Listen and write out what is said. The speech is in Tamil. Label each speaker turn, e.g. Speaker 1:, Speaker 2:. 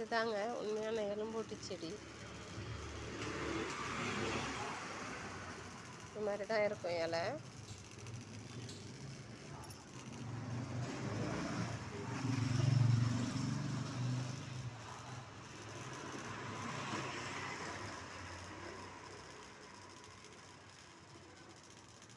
Speaker 1: இதுதாங்க. உண்மையான எலும்பூட்டு செடி இது மாதிரி தான் இருக்கும் இலை.